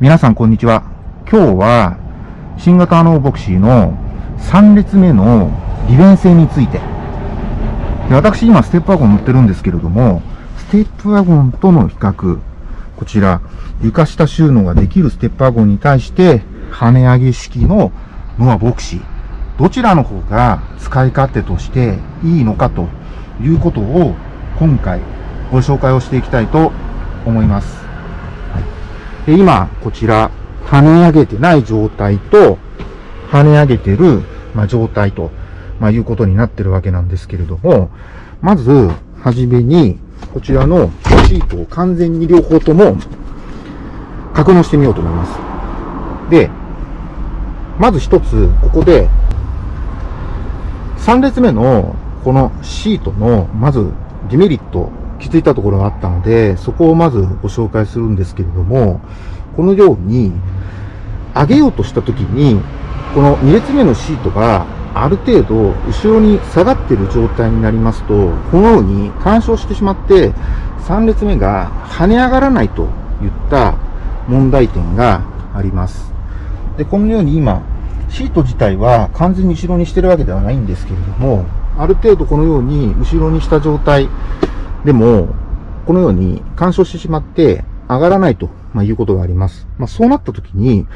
皆さんこんにちは。今日は新型ノーボクシーの3列目の利便性について。で私今ステップワゴン乗ってるんですけれども、ステップワゴンとの比較、こちら床下収納ができるステップワゴンに対して、跳ね上げ式のノアボクシー。どちらの方が使い勝手としていいのかということを今回ご紹介をしていきたいと思います。で今、こちら、跳ね上げてない状態と、跳ね上げてる、ま、状態と、まあ、いうことになってるわけなんですけれども、まず、はじめに、こちらのシートを完全に両方とも格納してみようと思います。で、まず一つ、ここで、3列目のこのシートの、まずデメリット気づいたところがあったので、そこをまずご紹介するんですけれども、このように、上げようとしたときに、この2列目のシートがある程度後ろに下がっている状態になりますと、このように干渉してしまって、3列目が跳ね上がらないといった問題点があります。で、このように今、シート自体は完全に後ろにしてるわけではないんですけれども、ある程度このように後ろにした状態でも、このように干渉してしまって上がらないと、まいうことがあります。まあ、そうなった時に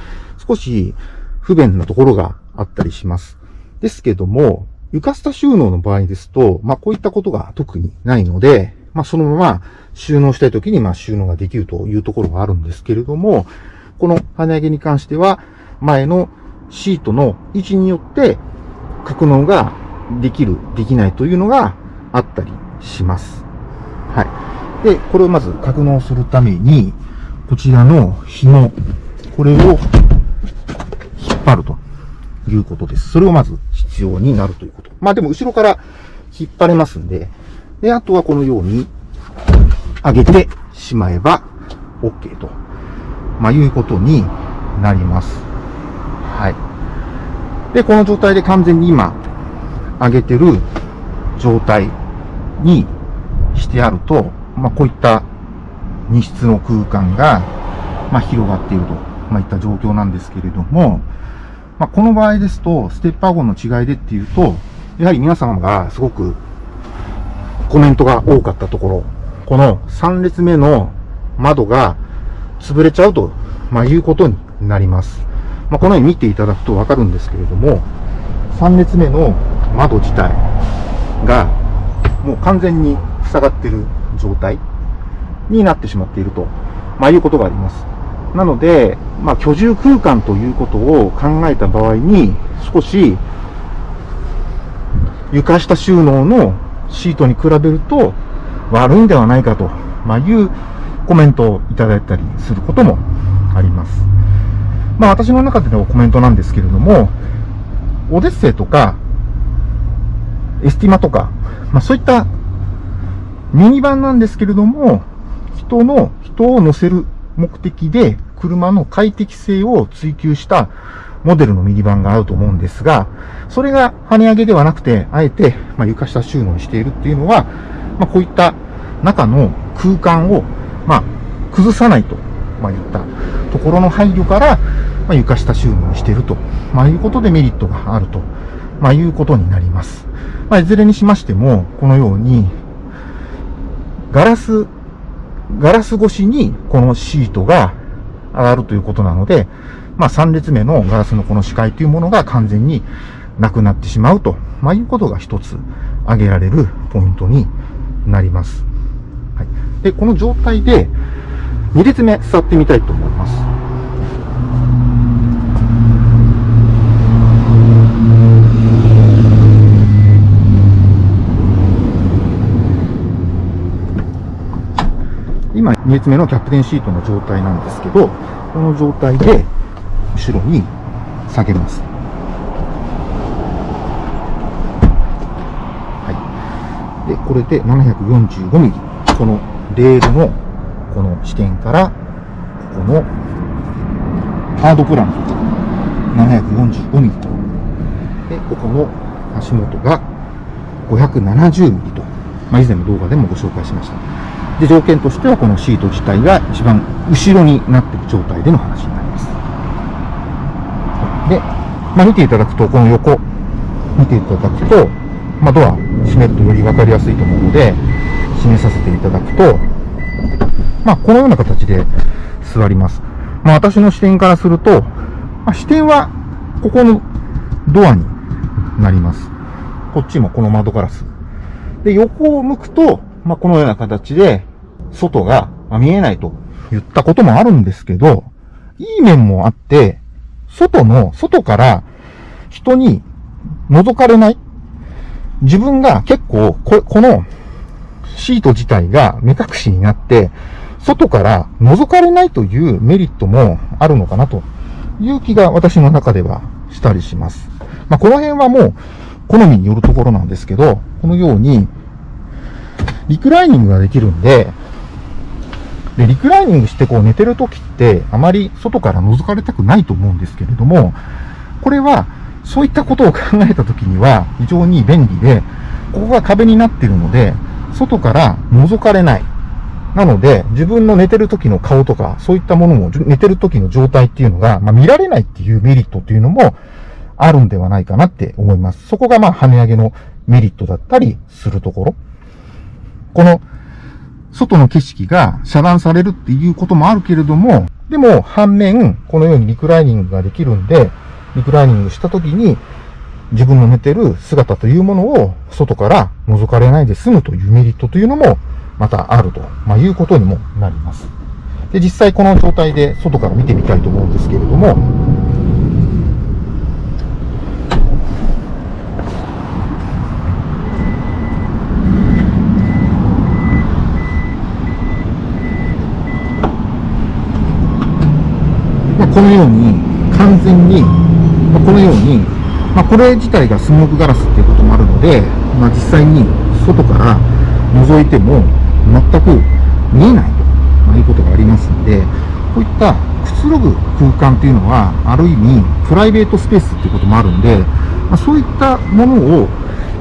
少し不便なところがあったりします。ですけども、床下収納の場合ですと、まあ、こういったことが特にないので、まあ、そのまま収納したい時にま収納ができるというところがあるんですけれども、この跳ね上げに関しては、前のシートの位置によって格納ができる、できないというのがあったりします。はい。で、これをまず格納するために、こちらの紐、これを引っ張るということです。それをまず必要になるということ。まあでも後ろから引っ張れますんで、で、あとはこのように上げてしまえば OK と、まあいうことになります。はい。で、この状態で完全に今上げてる状態にしてあると、まあ、こういった荷室の空間が、まあ、広がっていると、まあ、いった状況なんですけれども、まあ、この場合ですと、ステッパーゴンの違いでっていうと、やはり皆様がすごくコメントが多かったところ、この3列目の窓が潰れちゃうと、まあ、いうことになります。まあ、このように見ていただくとわかるんですけれども、3列目の窓自体がもう完全に塞がっている状態になってしまっていると、まあ、いうことがあります。なので、まあ、居住空間ということを考えた場合に、少し床下収納のシートに比べると悪いんではないかと、まあ、いうコメントをいただいたりすることもあります。まあ私の中でのコメントなんですけれども、オデッセイとか、エスティマとか、まあそういったミニバンなんですけれども、人の、人を乗せる目的で車の快適性を追求したモデルのミニバンがあると思うんですが、それが跳ね上げではなくて、あえて、ま床下収納にしているっていうのは、ま、こういった中の空間を、ま、崩さないと、まあ、いったところの配慮から、ま、床下収納にしていると、まあ、いうことでメリットがあると、ま、いうことになります。ま、いずれにしましても、このように、ガラス、ガラス越しにこのシートが上がるということなので、まあ3列目のガラスのこの視界というものが完全になくなってしまうと、まあ、いうことが一つ挙げられるポイントになります。はい、で、この状態で2列目座ってみたいと思います。今、2列目のキャプテンシートの状態なんですけど、この状態で後ろに下げます。はい。で、これで745ミリ。このレールのこの視点から、ここのハードプラン745ミリと。で、ここの足元が570ミリと。まあ、以前の動画でもご紹介しました。で、条件としてはこのシート自体が一番後ろになっている状態での話になります。で、まあ、見ていただくと、この横、見ていただくと、まあ、ドア閉めるとより分かりやすいと思うので、閉めさせていただくと、まあ、このような形で座ります。まあ、私の視点からすると、まあ、視点はここのドアになります。こっちもこの窓ガラス。で、横を向くと、まあ、このような形で、外が見えないと言ったこともあるんですけど、いい面もあって、外の、外から人に覗かれない。自分が結構こ、このシート自体が目隠しになって、外から覗かれないというメリットもあるのかなという気が私の中ではしたりします。まあ、この辺はもう好みによるところなんですけど、このようにリクライニングができるんで、で、リクライニングしてこう寝てる時って、あまり外から覗かれたくないと思うんですけれども、これは、そういったことを考えた時には非常に便利で、ここが壁になっているので、外から覗かれない。なので、自分の寝てる時の顔とか、そういったものも、寝てる時の状態っていうのが、まあ、見られないっていうメリットっていうのもあるんではないかなって思います。そこがまあ、跳ね上げのメリットだったりするところ。この、外の景色が遮断されるっていうこともあるけれども、でも反面、このようにリクライニングができるんで、リクライニングした時に、自分の寝てる姿というものを外から覗かれないで済むというメリットというのもまたあると、まあ、いうことにもなります。で、実際この状態で外から見てみたいと思うんですけれども、このように完全に、まあ、このように、まあ、これ自体がスモークガラスっていうこともあるので、まあ、実際に外から覗いても全く見えないと、まいうことがありますので、こういったくつろぐ空間っていうのは、ある意味プライベートスペースっていうこともあるんで、まそういったものを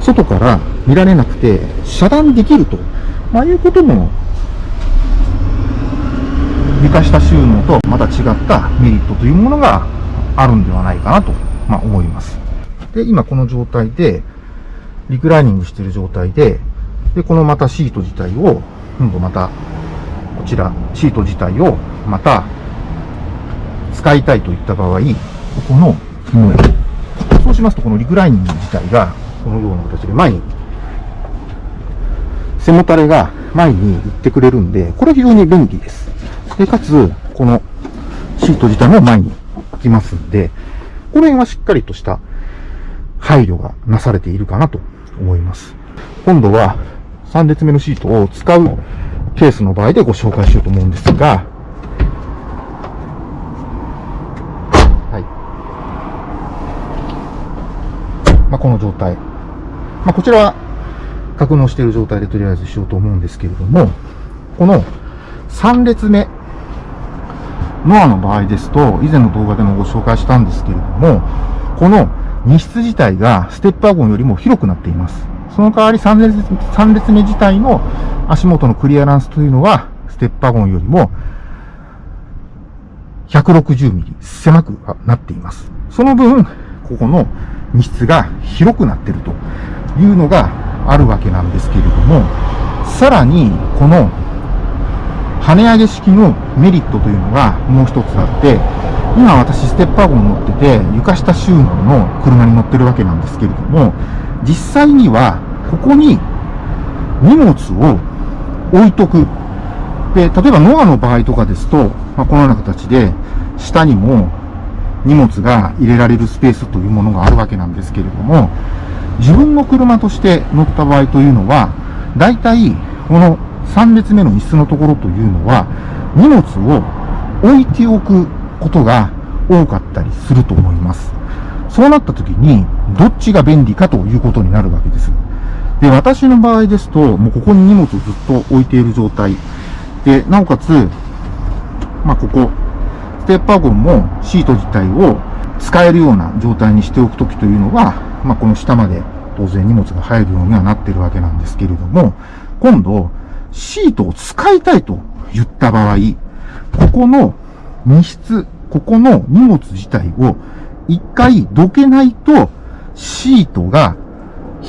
外から見られなくて遮断できると、ま、いうことも床下収納とまた違ったメリットというものがあるんではないかなと、まあ、思います。で、今この状態で、リクライニングしている状態で、で、このまたシート自体を、今度また、こちら、シート自体をまた使いたいといった場合、ここの紐へ。そうしますと、このリクライニング自体が、このような形で前に、背もたれが前に行ってくれるんで、これ非常に便利です。で、かつ、このシート自体も前に行きますんで、この辺はしっかりとした配慮がなされているかなと思います。今度は3列目のシートを使うケースの場合でご紹介しようと思うんですが、はい。まあ、この状態。まあ、こちらは格納している状態でとりあえずしようと思うんですけれども、この3列目ノアの場合ですと、以前の動画でもご紹介したんですけれども、この荷室自体がステップワゴンよりも広くなっています。その代わり3列 ,3 列目自体の足元のクリアランスというのは、ステップワゴンよりも160ミリ狭くなっています。その分、ここの荷室が広くなっているというのがあるわけなんですけれども、さらに、この跳ね上げ式のメリットというのがもう一つあって、今私ステップワゴン乗ってて、床下収納の車に乗ってるわけなんですけれども、実際にはここに荷物を置いとく。で、例えばノアの場合とかですと、まあ、このような形で下にも荷物が入れられるスペースというものがあるわけなんですけれども、自分の車として乗った場合というのは、大体この3列目の椅子のところというのは、荷物を置いておくことが多かったりすると思います。そうなった時に、どっちが便利かということになるわけです。で、私の場合ですと、もうここに荷物をずっと置いている状態。で、なおかつ、まあ、ここ、ステップワゴンもシート自体を使えるような状態にしておくときというのは、まあ、この下まで当然荷物が入るようにはなってるわけなんですけれども、今度、シートを使いたいと言った場合、ここの荷室、ここの荷物自体を一回どけないと、シートが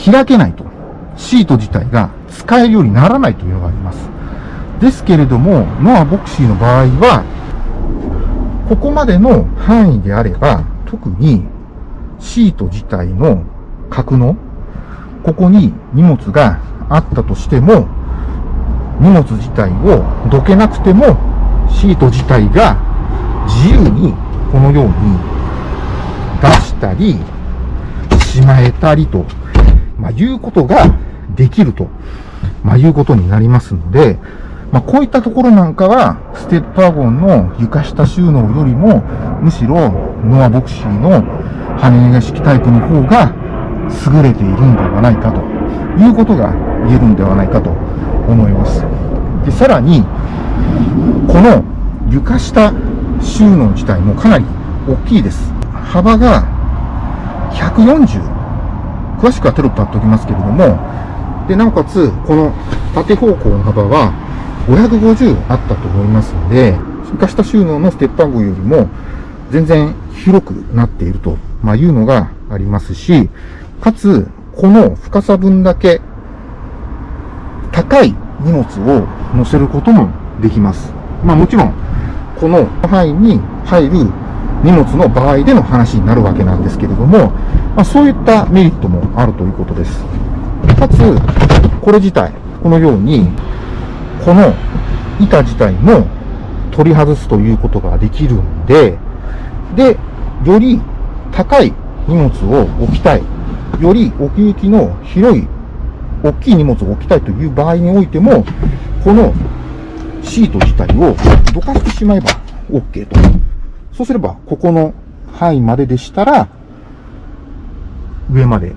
開けないと。シート自体が使えるようにならないというのがあります。ですけれども、ノアボクシーの場合は、ここまでの範囲であれば、特にシート自体の格納、ここに荷物があったとしても、荷物自体をどけなくても、シート自体が自由にこのように出したり、しまえたりと、まあ、いうことができると、まあ、いうことになりますので、まあ、こういったところなんかは、ステップワゴンの床下収納よりも、むしろ、ノアボクシーの羽根が式タイプの方が優れているんではないかということが言えるんではないかと思います。で、さらに、この床下収納自体もかなり大きいです。幅が140。詳しくはテロップ貼っておきますけれども、で、なおかつ、この縦方向の幅は550あったと思いますので、床下収納のステップアゴよりも全然広くなっていると、まあ、いうのがありますし、かつ、この深さ分だけ高い荷物を乗せることもできます。まあもちろん、この範囲に入る荷物の場合での話になるわけなんですけれども、まあ、そういったメリットもあるということです。かつ、これ自体、このように、この板自体も取り外すということができるんで、で、より高い荷物を置きたい、より奥行きの広い、大きい荷物を置きたいという場合においても、このシート自体をどかしてしまえば OK と。そうすれば、ここの範囲まででしたら、上まで、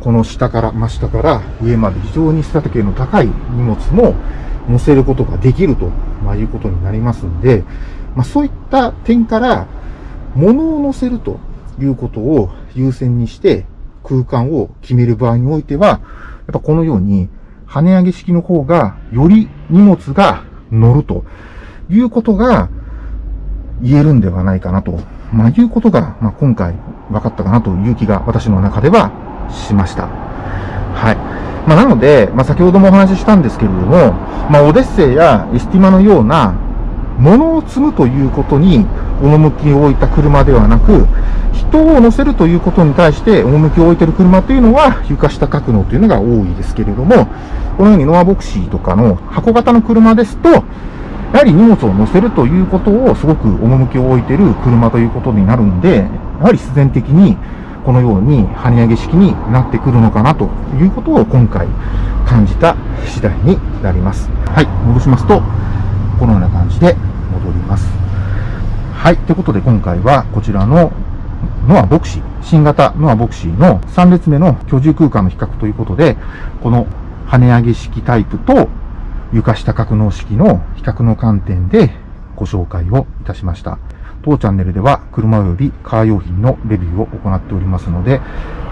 この下から、真下から上まで非常にスタテ系の高い荷物も乗せることができると、まあ、いうことになりますんで、まあ、そういった点から、物を乗せるということを優先にして空間を決める場合においては、やっぱこのように、跳ね上げ式の方が、より荷物が乗るということが言えるんではないかなと、まあ、いうことが、まあ、今回分かったかなという気が私の中ではしました。はい。まあ、なので、まあ、先ほどもお話ししたんですけれども、まあ、オデッセイやエスティマのような物を積むということに趣を置いた車ではなく、人を乗せるということに対して趣を置いている車というのは床下格納というのが多いですけれども、このようにノアボクシーとかの箱型の車ですと、やはり荷物を乗せるということをすごく趣を置いている車ということになるんで、やはり必然的にこのように跳ね上げ式になってくるのかなということを今回感じた次第になります。はい、戻しますと、このような感じで戻ります。はい。ということで今回はこちらのノアボクシー、新型ノアボクシーの3列目の居住空間の比較ということで、この跳ね上げ式タイプと床下格納式の比較の観点でご紹介をいたしました。当チャンネルでは車及びカー用品のレビューを行っておりますので、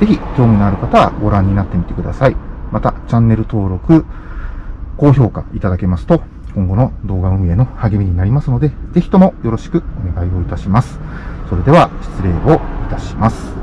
ぜひ興味のある方はご覧になってみてください。また、チャンネル登録、高評価いただけますと、今後の動画運営の励みになりますので、ぜひともよろしくお願いをいたします。それでは失礼をいたします。